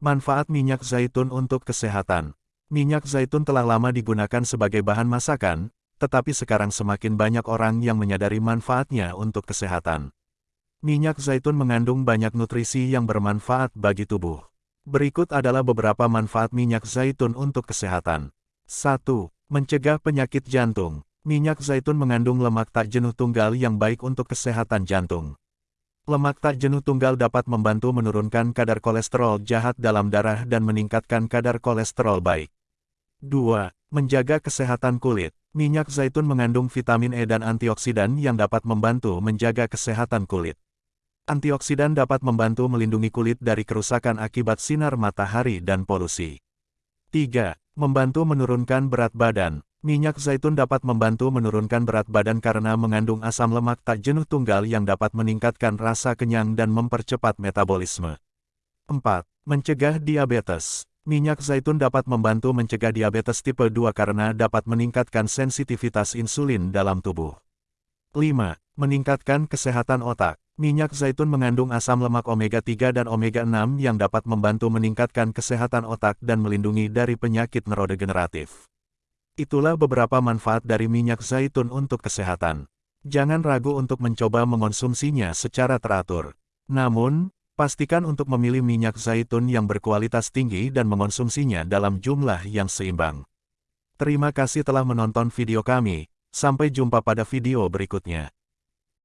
Manfaat minyak zaitun untuk kesehatan. Minyak zaitun telah lama digunakan sebagai bahan masakan, tetapi sekarang semakin banyak orang yang menyadari manfaatnya untuk kesehatan. Minyak zaitun mengandung banyak nutrisi yang bermanfaat bagi tubuh. Berikut adalah beberapa manfaat minyak zaitun untuk kesehatan. 1. Mencegah penyakit jantung. Minyak zaitun mengandung lemak tak jenuh tunggal yang baik untuk kesehatan jantung. Lemak tak jenuh tunggal dapat membantu menurunkan kadar kolesterol jahat dalam darah dan meningkatkan kadar kolesterol baik. 2. Menjaga kesehatan kulit. Minyak zaitun mengandung vitamin E dan antioksidan yang dapat membantu menjaga kesehatan kulit. Antioksidan dapat membantu melindungi kulit dari kerusakan akibat sinar matahari dan polusi. 3. Membantu menurunkan berat badan. Minyak zaitun dapat membantu menurunkan berat badan karena mengandung asam lemak tak jenuh tunggal yang dapat meningkatkan rasa kenyang dan mempercepat metabolisme. 4. Mencegah diabetes. Minyak zaitun dapat membantu mencegah diabetes tipe 2 karena dapat meningkatkan sensitivitas insulin dalam tubuh. 5. Meningkatkan kesehatan otak. Minyak zaitun mengandung asam lemak omega-3 dan omega-6 yang dapat membantu meningkatkan kesehatan otak dan melindungi dari penyakit neurodegeneratif. Itulah beberapa manfaat dari minyak zaitun untuk kesehatan. Jangan ragu untuk mencoba mengonsumsinya secara teratur. Namun, pastikan untuk memilih minyak zaitun yang berkualitas tinggi dan mengonsumsinya dalam jumlah yang seimbang. Terima kasih telah menonton video kami, sampai jumpa pada video berikutnya.